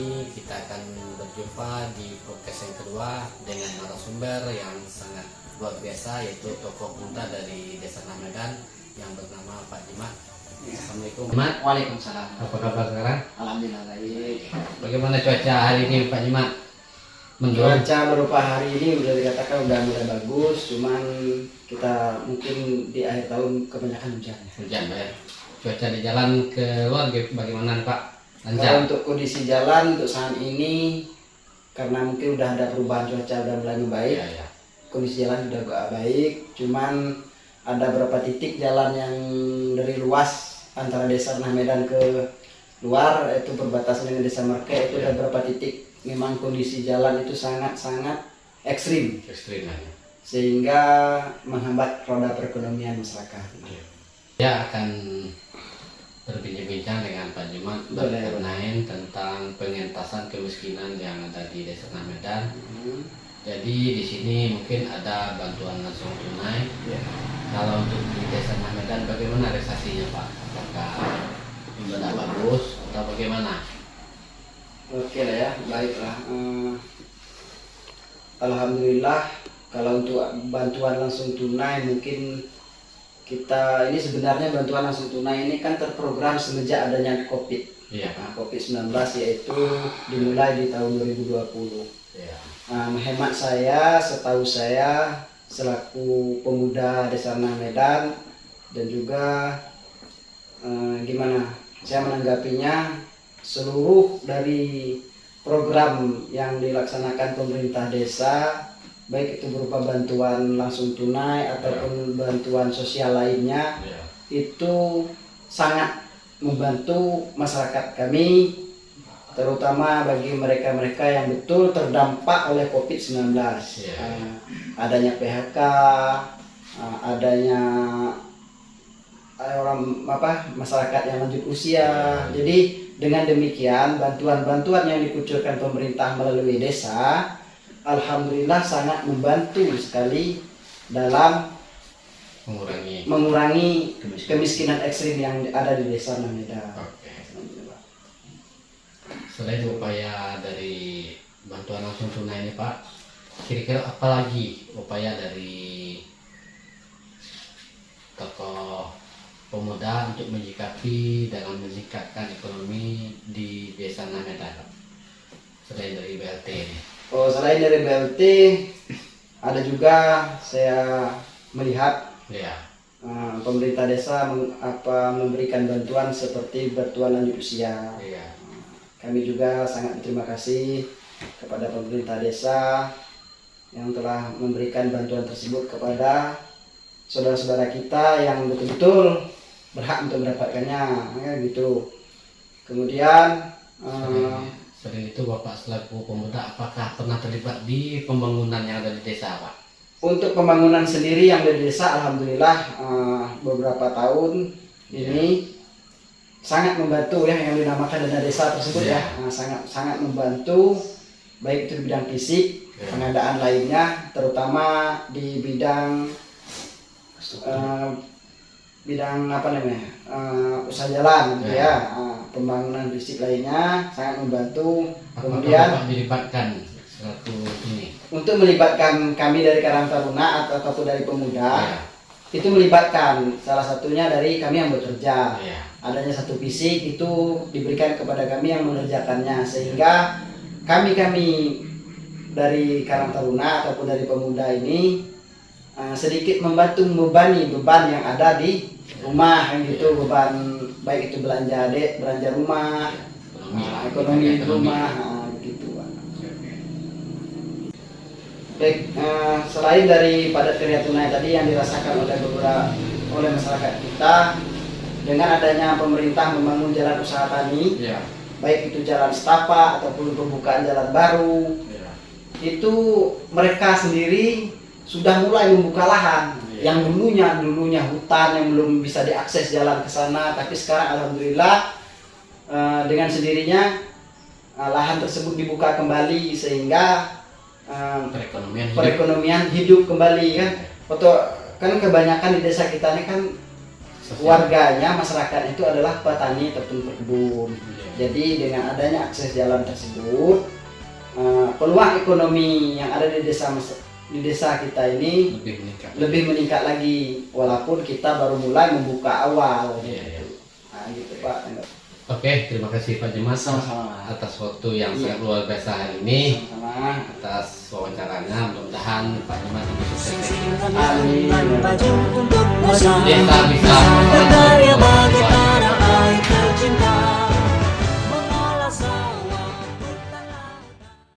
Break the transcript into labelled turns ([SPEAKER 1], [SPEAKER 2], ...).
[SPEAKER 1] ini kita akan berjumpa di podcast yang kedua dengan narasumber yang sangat luar biasa yaitu tokoh muda dari desa Renah Medan yang bernama Pak Jimat Assalamualaikum Jimat
[SPEAKER 2] Waalaikumsalam.
[SPEAKER 1] Apa kabar sekarang?
[SPEAKER 2] Alhamdulillah baik.
[SPEAKER 1] Bagaimana cuaca hari ini Pak Jimat?
[SPEAKER 2] Cuaca berupa hari ini udah dikatakan udah mulai bagus, cuman kita mungkin di akhir tahun kebanyakan hujan.
[SPEAKER 1] Hujan ya Cuaca di jalan ke luar bagaimana Pak?
[SPEAKER 2] Kalau
[SPEAKER 1] Lancar?
[SPEAKER 2] untuk kondisi jalan untuk saat ini karena mungkin udah ada perubahan cuaca udah mulai membaik,
[SPEAKER 1] Iya, iya.
[SPEAKER 2] kondisi jalan udah agak baik, cuman ada beberapa titik jalan yang dari luas antara desa Renah Medan ke luar itu perbatasan dengan desa Merke itu ada beberapa titik memang kondisi jalan itu sangat-sangat ekstrim
[SPEAKER 1] Ekstrim ya.
[SPEAKER 2] sehingga menghambat roda perekonomian masyarakat.
[SPEAKER 1] Ya akan berbincang-bincang dengan Pak Jumat
[SPEAKER 2] Boleh.
[SPEAKER 1] berkenaan tentang pengentasan kemiskinan yang ada di Desa Medan.
[SPEAKER 2] Hmm,
[SPEAKER 1] Jadi di sini mungkin ada bantuan langsung tunai.
[SPEAKER 2] ya.
[SPEAKER 1] Kalau untuk di Desa Medan bagaimana realisasinya Pak? Apakah sudah bagus atau bagaimana?
[SPEAKER 2] Oke lah ya, baiklah. Eh, Alhamdulillah kalau untuk bantuan langsung tunai mungkin kita ini sebenarnya bantuan langsung tunai ini kan terprogram semenjak adanya COVID.
[SPEAKER 1] Iya.
[SPEAKER 2] Nah, COVID-19 yaitu dimulai di tahun 2020.
[SPEAKER 1] Iya.
[SPEAKER 2] Nah, hemat saya, setahu saya selaku pemuda Desa Renah Medan dan juga eh, gimana saya menanggapinya seluruh dari program yang dilaksanakan pemerintah desa baik itu berupa bantuan langsung tunai ataupun bantuan sosial lainnya
[SPEAKER 1] Iya.
[SPEAKER 2] itu sangat membantu masyarakat kami terutama bagi mereka-mereka yang betul terdampak oleh COVID-19
[SPEAKER 1] Iya.
[SPEAKER 2] Eh, adanya PHK eh, adanya eh, orang apa masyarakat yang lanjut usia jadi dengan demikian bantuan-bantuan yang dikucurkan pemerintah melalui desa alhamdulillah sangat membantu sekali dalam
[SPEAKER 1] Mengurangi.
[SPEAKER 2] mengurangi kemiskinan ekstrim yang ada di desa Nameda.
[SPEAKER 1] Oke. Selain upaya dari bantuan langsung tunai ini Pak, kira-kira apa lagi upaya dari tokoh pemuda untuk menyikapi dalam meningkatkan ekonomi di desa Namedan Pak? Selain dari BLT ini.
[SPEAKER 2] Oh, selain dari BLT ada juga saya melihat
[SPEAKER 1] Ya,
[SPEAKER 2] eh, pemerintah desa meng- apa memberikan bantuan seperti bantuan lanjut usia.
[SPEAKER 1] iya.
[SPEAKER 2] Kami juga sangat berterima kasih kepada pemerintah desa yang telah memberikan bantuan tersebut kepada saudara-saudara kita yang betul-betul berhak untuk mendapatkannya, ya, gitu. Kemudian
[SPEAKER 1] selain itu Bapak selaku pemuda apakah pernah terlibat di pembangunan yang ada di desa Pak?
[SPEAKER 2] untuk pembangunan sendiri yang dari desa, alhamdulillah eh, beberapa tahun ini sangat membantu ya yang dinamakan dana desa tersebut
[SPEAKER 1] Iya.
[SPEAKER 2] ya, Nah, sangat sangat membantu baik itu di bidang fisik,
[SPEAKER 1] Iya.
[SPEAKER 2] pengadaan lainnya, terutama di bidang eh, bidang apa namanya eh, usaha jalan gitu
[SPEAKER 1] Iya.
[SPEAKER 2] ya, Eh, pembangunan fisik lainnya sangat membantu.
[SPEAKER 1] Apakah
[SPEAKER 2] Kemudian
[SPEAKER 1] Bapak dilibatkan selaku ini?
[SPEAKER 2] untuk melibatkan kami dari Karang Taruna atau ataupun dari pemuda
[SPEAKER 1] Ya,
[SPEAKER 2] itu melibatkan salah satunya dari kami yang bekerja
[SPEAKER 1] ya.
[SPEAKER 2] adanya satu fisik itu diberikan kepada kami yang mengerjakannya sehingga kami kami dari Karang Taruna ataupun dari pemuda ini eh, sedikit membantu membebani beban yang ada di rumah yang gitu beban baik itu belanja adek belanja rumah
[SPEAKER 1] Ekonomi, lah.
[SPEAKER 2] ekonomi di rumah eh, gitu. Baik, eh, selain dari padat karya tunai tadi yang dirasakan oleh beberapa oleh masyarakat kita dengan adanya pemerintah membangun jalan usaha tani,
[SPEAKER 1] Ya,
[SPEAKER 2] baik itu jalan setapak ataupun pembukaan jalan baru,
[SPEAKER 1] ya.
[SPEAKER 2] itu mereka sendiri sudah mulai membuka lahan. Yang dulunya dulunya hutan yang belum bisa diakses jalan ke sana, tapi sekarang alhamdulillah eh, dengan sendirinya eh, lahan tersebut dibuka kembali sehingga eh,
[SPEAKER 1] Perekonomian hidup.
[SPEAKER 2] perekonomian hidup kembali kan. Foto kan kebanyakan di desa kita ini kan warganya masyarakat itu adalah petani ataupun berkebun. Jadi dengan adanya akses jalan tersebut, peluang ekonomi yang ada di desa di desa kita ini
[SPEAKER 1] lebih meningkat
[SPEAKER 2] lebih meningkat lagi, walaupun kita baru mulai membuka awal.
[SPEAKER 1] Iya, iya.
[SPEAKER 2] Nah, gitu Pak.
[SPEAKER 1] oke terima kasih Pak Jemas
[SPEAKER 2] Sama-sama.
[SPEAKER 1] atas waktu yang
[SPEAKER 2] Iya.
[SPEAKER 1] sangat luar biasa hari ini
[SPEAKER 2] Sama-sama.
[SPEAKER 1] atas wawancaranya mudah-mudahan Pak Jemas lebih sukses
[SPEAKER 2] Amin.
[SPEAKER 1] desa bisa
[SPEAKER 3] berkarya bagi